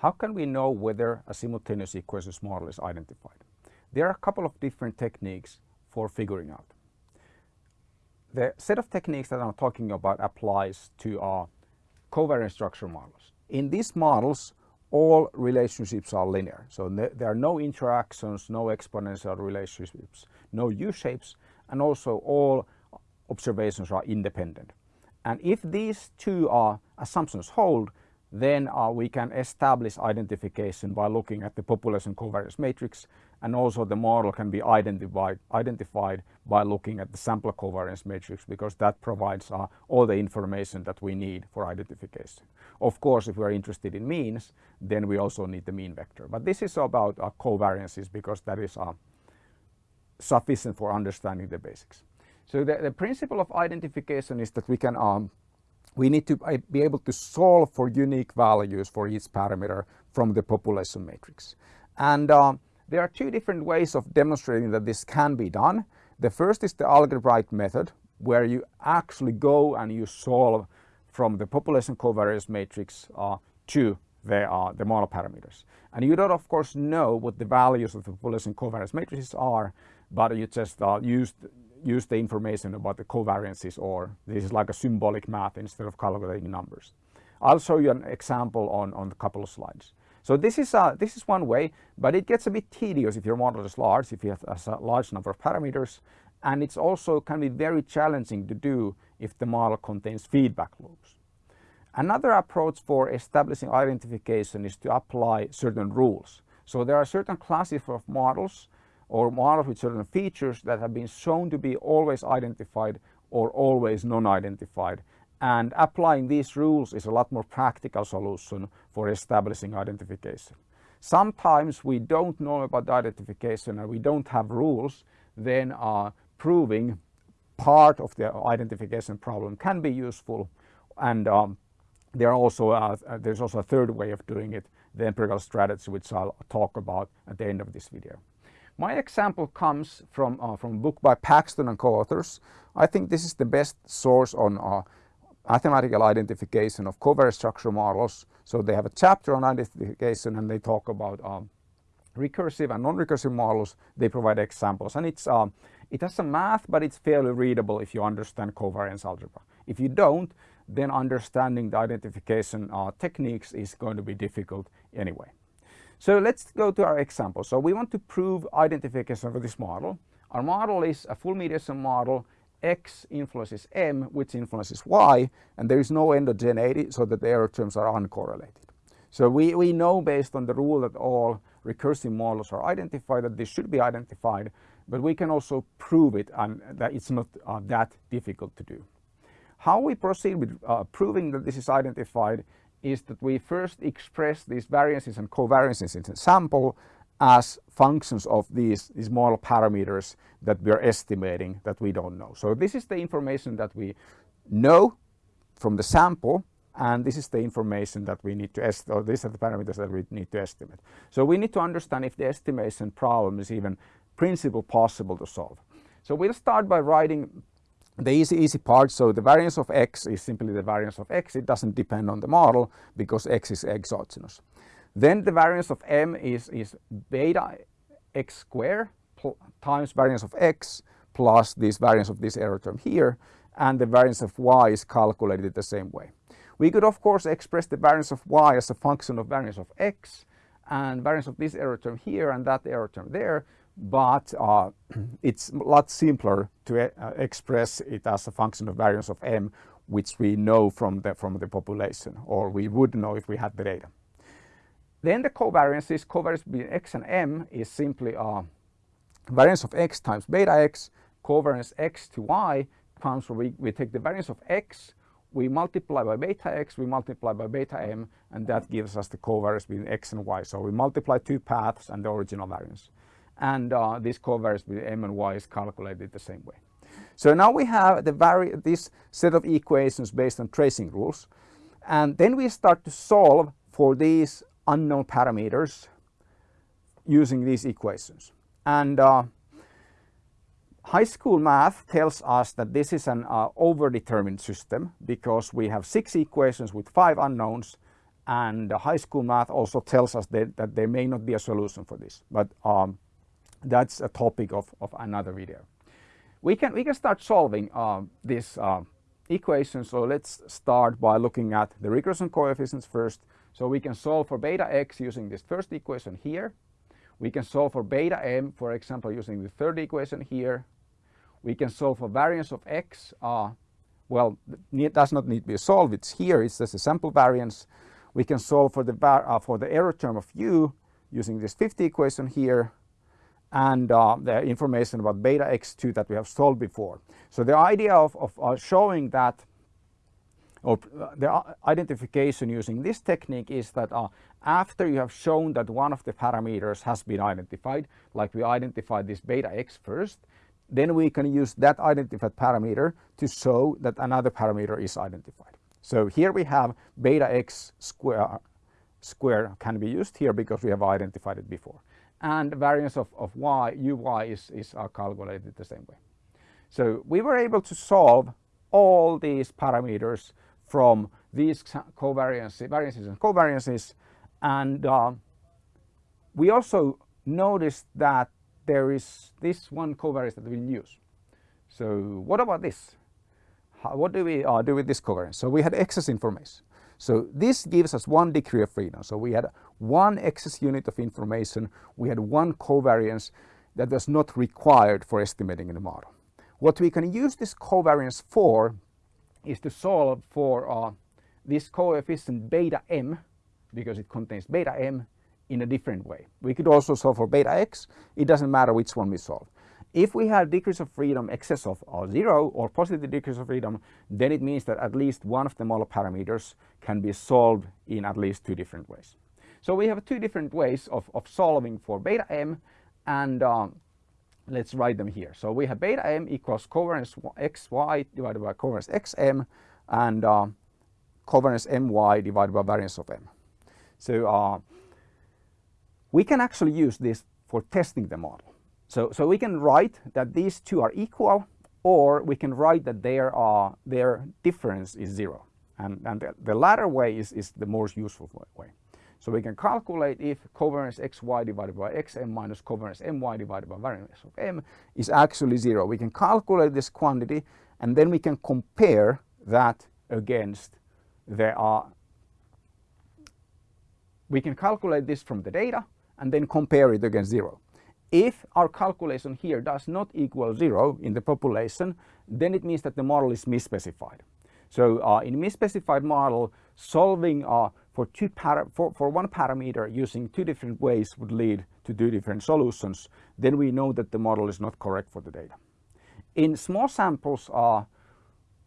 How can we know whether a simultaneous equations model is identified? There are a couple of different techniques for figuring out. The set of techniques that I'm talking about applies to our covariance structure models. In these models, all relationships are linear. So there are no interactions, no exponential relationships, no U-shapes, and also all observations are independent. And if these two are assumptions hold, then uh, we can establish identification by looking at the population covariance matrix and also the model can be identified, identified by looking at the sample covariance matrix because that provides uh, all the information that we need for identification. Of course, if we're interested in means, then we also need the mean vector. But this is about uh, covariances because that is uh, sufficient for understanding the basics. So the, the principle of identification is that we can um, we need to uh, be able to solve for unique values for each parameter from the population matrix. And uh, there are two different ways of demonstrating that this can be done. The first is the algebraic method where you actually go and you solve from the population covariance matrix uh, to the, uh, the model parameters. And you don't of course know what the values of the population covariance matrices are, but you just uh, use, use the information about the covariances or this is like a symbolic math instead of calculating numbers. I'll show you an example on, on a couple of slides. So this is, uh, this is one way, but it gets a bit tedious if your model is large, if you have a large number of parameters, and it's also can be very challenging to do if the model contains feedback loops. Another approach for establishing identification is to apply certain rules. So there are certain classes of models or models with certain features that have been shown to be always identified or always non-identified and applying these rules is a lot more practical solution for establishing identification. Sometimes we don't know about the identification and we don't have rules, then uh, proving part of the identification problem can be useful and um, there also uh, there's also a third way of doing it, the empirical strategy which I'll talk about at the end of this video. My example comes from, uh, from a book by Paxton and co-authors. I think this is the best source on uh, mathematical identification of covariance structure models. So they have a chapter on identification and they talk about um, recursive and non-recursive models. They provide examples and it's um, it has some math but it's fairly readable if you understand covariance algebra. If you don't then understanding the identification uh, techniques is going to be difficult anyway. So let's go to our example. So we want to prove identification for this model. Our model is a full mediation model x influences m, which influences y, and there is no endogeneity so that the error terms are uncorrelated. So we, we know based on the rule that all recursive models are identified that this should be identified, but we can also prove it and that it's not uh, that difficult to do. How we proceed with uh, proving that this is identified is that we first express these variances and covariances in the sample as functions of these, these model parameters that we are estimating that we don't know. So this is the information that we know from the sample and this is the information that we need to estimate, or these are the parameters that we need to estimate. So we need to understand if the estimation problem is even principle possible to solve. So we'll start by writing the easy, easy part. So the variance of x is simply the variance of x. It doesn't depend on the model because x is exogenous. Then the variance of m is, is beta x square times variance of x plus this variance of this error term here and the variance of y is calculated the same way. We could of course express the variance of y as a function of variance of x and variance of this error term here and that error term there but uh, it's a lot simpler to uh, express it as a function of variance of m which we know from the, from the population or we would know if we had the data. Then the covariances, covariance between x and m is simply uh, variance of x times beta x, covariance x to y comes where we, we take the variance of x, we multiply by beta x, we multiply by beta m, and that gives us the covariance between x and y. So we multiply two paths and the original variance. And uh, this covariance between m and y is calculated the same way. So now we have the this set of equations based on tracing rules. And then we start to solve for these unknown parameters using these equations. And uh, high school math tells us that this is an uh, overdetermined system because we have six equations with five unknowns and high school math also tells us that, that there may not be a solution for this, but um, that's a topic of, of another video. We can, we can start solving uh, this uh, equation. So let's start by looking at the regression coefficients first. So we can solve for beta x using this first equation here. We can solve for beta m, for example, using the third equation here. We can solve for variance of x. Uh, well, it does not need to be solved. It's here. It's just a sample variance. We can solve for the, uh, for the error term of u using this fifth equation here and uh, the information about beta x2 that we have solved before. So the idea of, of uh, showing that or uh, the identification using this technique is that uh, after you have shown that one of the parameters has been identified, like we identified this beta x first, then we can use that identified parameter to show that another parameter is identified. So here we have beta x square, square can be used here because we have identified it before. And the variance of, of y, uy is, is uh, calculated the same way. So we were able to solve all these parameters from these covariances, variances and covariances. And uh, we also noticed that there is this one covariance that we use. So what about this? How, what do we uh, do with this covariance? So we had excess information. So this gives us one degree of freedom. So we had one excess unit of information. We had one covariance that was not required for estimating in the model. What we can use this covariance for is to solve for uh, this coefficient beta m because it contains beta m in a different way. We could also solve for beta x. It doesn't matter which one we solve. If we have degrees of freedom excess of 0 or positive degrees of freedom, then it means that at least one of the model parameters can be solved in at least two different ways. So we have two different ways of, of solving for beta m and um, let's write them here. So we have beta m equals covariance xy divided by covariance xm and uh, covariance my divided by variance of m. So uh, we can actually use this for testing the model. So, so we can write that these two are equal or we can write that their, uh, their difference is zero. And, and the, the latter way is, is the most useful way. So we can calculate if covariance xy divided by xm minus covariance my divided by variance of m is actually zero. We can calculate this quantity and then we can compare that against the uh, we can calculate this from the data and then compare it against zero. If our calculation here does not equal zero in the population, then it means that the model is misspecified. So uh, in misspecified model, solving uh, for, two for, for one parameter using two different ways would lead to two different solutions, then we know that the model is not correct for the data. In small samples, uh,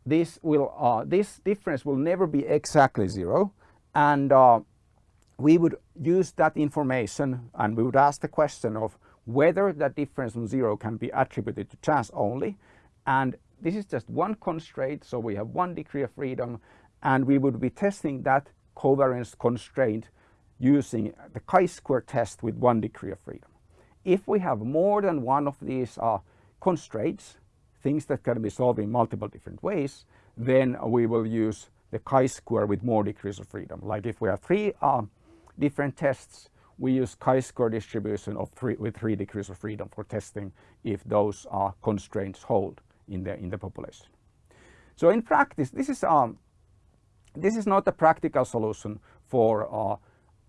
this, will, uh, this difference will never be exactly zero and uh, we would use that information and we would ask the question of whether that difference from zero can be attributed to chance only and this is just one constraint so we have one degree of freedom and we would be testing that covariance constraint using the chi-square test with one degree of freedom. If we have more than one of these uh, constraints, things that can be solved in multiple different ways, then we will use the chi-square with more degrees of freedom. Like if we have three uh, different tests, we use chi-square distribution of three, with three degrees of freedom for testing if those uh, constraints hold in the, in the population. So in practice, this is um, this is not a practical solution for uh,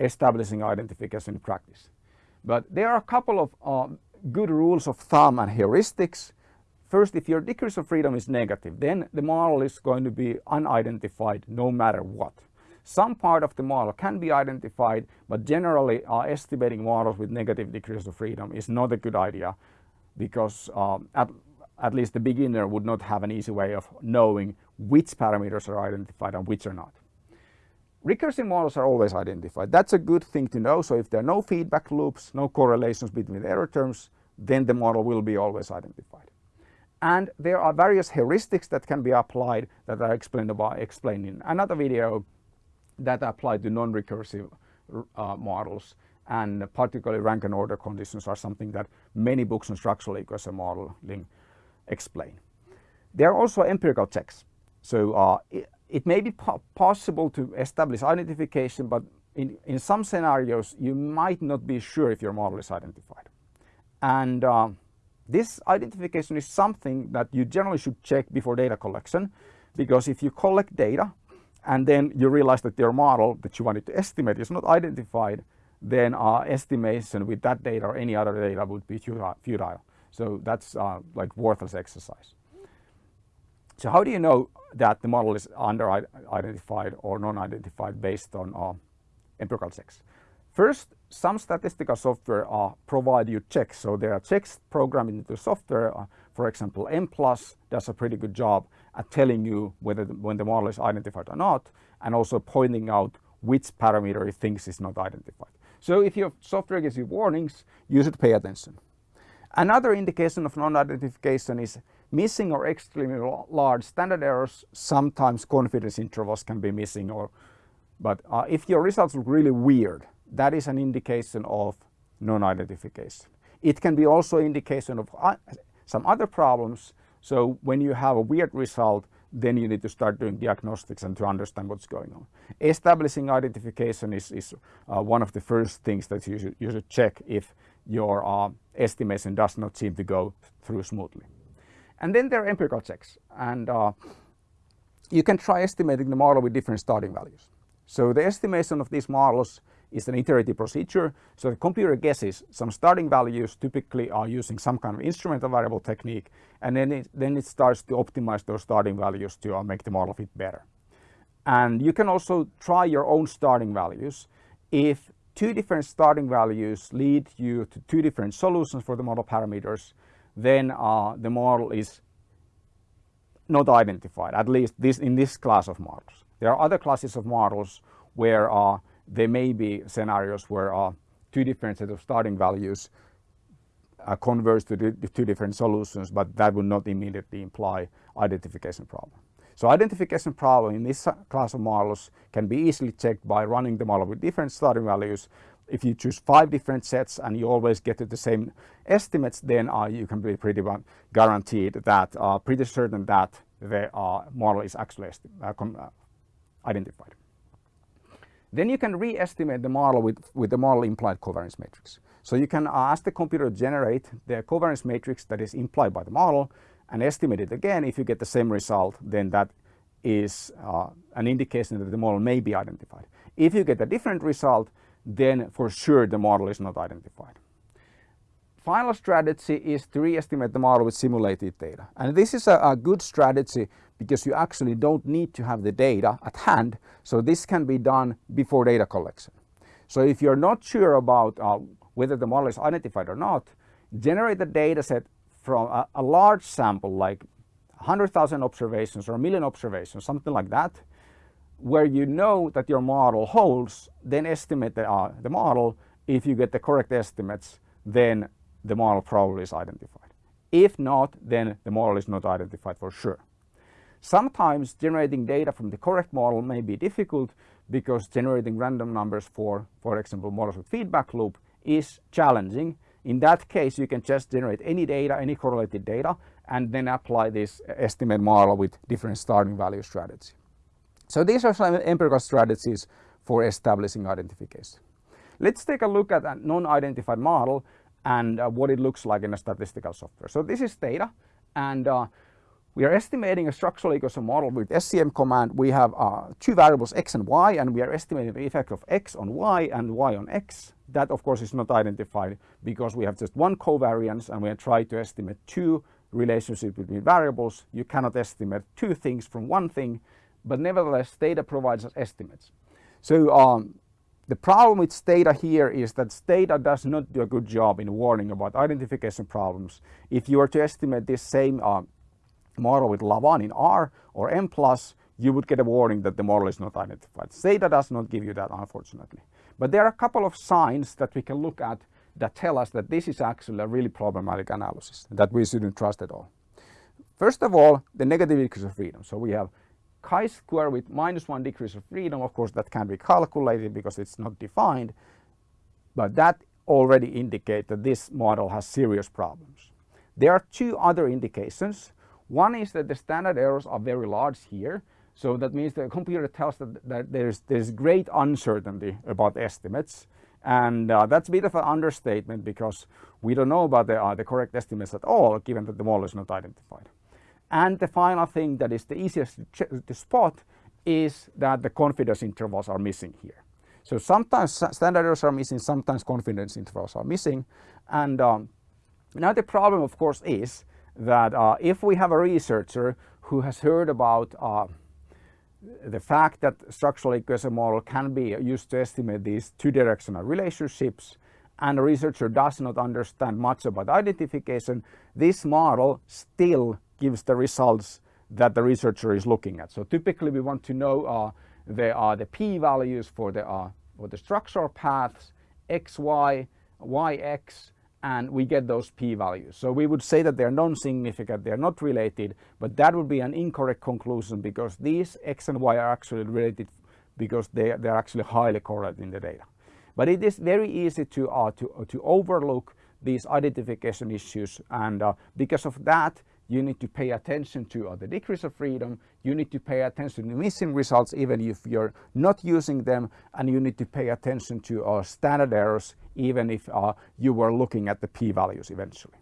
establishing identification in practice. But there are a couple of uh, good rules of thumb and heuristics. First, if your degrees of freedom is negative, then the model is going to be unidentified no matter what. Some part of the model can be identified, but generally uh, estimating models with negative degrees of freedom is not a good idea because um, at, at least the beginner would not have an easy way of knowing which parameters are identified and which are not. Recursive models are always identified. That's a good thing to know. So if there are no feedback loops, no correlations between error terms, then the model will be always identified. And there are various heuristics that can be applied that I explained about explained in another video that apply to non-recursive uh, models and particularly rank and order conditions are something that many books on structural equation modeling explain. There are also empirical checks. So uh, it may be po possible to establish identification, but in, in some scenarios, you might not be sure if your model is identified. And uh, this identification is something that you generally should check before data collection, because if you collect data and then you realize that your model that you wanted to estimate is not identified, then uh, estimation with that data or any other data would be futile. So that's uh, like worthless exercise. So how do you know that the model is under-identified or non-identified based on uh, empirical checks? First, some statistical software uh, provide you checks. So there are checks programmed into the software. For example, Mplus does a pretty good job at telling you whether the, when the model is identified or not, and also pointing out which parameter it thinks is not identified. So if your software gives you warnings, you should pay attention. Another indication of non-identification is missing or extremely large standard errors. Sometimes confidence intervals can be missing or but uh, if your results look really weird, that is an indication of non-identification. It can be also indication of uh, some other problems. So when you have a weird result, then you need to start doing diagnostics and to understand what's going on. Establishing identification is, is uh, one of the first things that you should, you should check if your uh, estimation does not seem to go through smoothly. And then there are empirical checks and uh, you can try estimating the model with different starting values. So the estimation of these models is an iterative procedure. So the computer guesses some starting values typically are using some kind of instrumental variable technique and then it, then it starts to optimize those starting values to uh, make the model fit better. And you can also try your own starting values. If two different starting values lead you to two different solutions for the model parameters, then uh, the model is not identified, at least this in this class of models. There are other classes of models where uh, there may be scenarios where uh, two different sets of starting values uh, converge to the two different solutions, but that would not immediately imply identification problem. So identification problem in this class of models can be easily checked by running the model with different starting values. If you choose five different sets and you always get to the same estimates, then uh, you can be pretty guaranteed that, uh, pretty certain that the uh, model is actually uh, uh, identified. Then you can re-estimate the model with, with the model implied covariance matrix. So you can ask the computer to generate the covariance matrix that is implied by the model and estimate it again. If you get the same result, then that is uh, an indication that the model may be identified. If you get a different result, then for sure the model is not identified. Final strategy is to re-estimate the model with simulated data. And this is a, a, good strategy because you actually don't need to have the data at hand. So this can be done before data collection. So if you're not sure about uh, whether the model is identified or not, generate the data set from a, a large sample like 100,000 observations or a million observations, something like that, where you know that your model holds, then estimate the, uh, the model. If you get the correct estimates, then the model probably is identified. If not, then the model is not identified for sure. Sometimes generating data from the correct model may be difficult because generating random numbers for, for example, models with feedback loop is challenging. In that case, you can just generate any data, any correlated data, and then apply this estimate model with different starting value strategy. So these are some empirical strategies for establishing identification. Let's take a look at a non-identified model and uh, what it looks like in a statistical software. So this is data and uh, we are estimating a structural equation model with SEM command. We have uh, two variables x and y and we are estimating the effect of x on y and y on x. That of course is not identified because we have just one covariance and we are trying to estimate two relationships between variables. You cannot estimate two things from one thing, but nevertheless data provides us estimates. So um, the problem with Stata here is that Stata does not do a good job in warning about identification problems. If you were to estimate this same uh, model with lavaan in R or Mplus, you would get a warning that the model is not identified. Stata does not give you that, unfortunately. But there are a couple of signs that we can look at that tell us that this is actually a really problematic analysis that we shouldn't trust at all. First of all, the negative degrees of freedom. So we have chi-square with minus one degrees of freedom, of course that can be calculated because it's not defined, but that already indicates that this model has serious problems. There are two other indications. One is that the standard errors are very large here. So that means the computer tells that, that there's, there's great uncertainty about estimates. And uh, that's a bit of an understatement because we don't know about the, uh, the correct estimates at all, given that the model is not identified. And the final thing that is the easiest to spot is that the confidence intervals are missing here. So sometimes standard errors are missing, sometimes confidence intervals are missing. And um, now the problem of course is that uh, if we have a researcher who has heard about uh, the fact that structural equation model can be used to estimate these two directional relationships and a researcher does not understand much about identification, this model still gives the results that the researcher is looking at. So typically we want to know uh, the, uh, the p-values for the, uh, for the structural paths, x, y, y, x, and we get those p-values. So we would say that they're non-significant, they're not related, but that would be an incorrect conclusion because these x and y are actually related because they, they're actually highly correlated in the data. But it is very easy to, uh, to, uh, to overlook these identification issues and uh, because of that you need to pay attention to uh, the degrees of freedom, you need to pay attention to missing results even if you're not using them, and you need to pay attention to uh, standard errors even if uh, you were looking at the p-values eventually.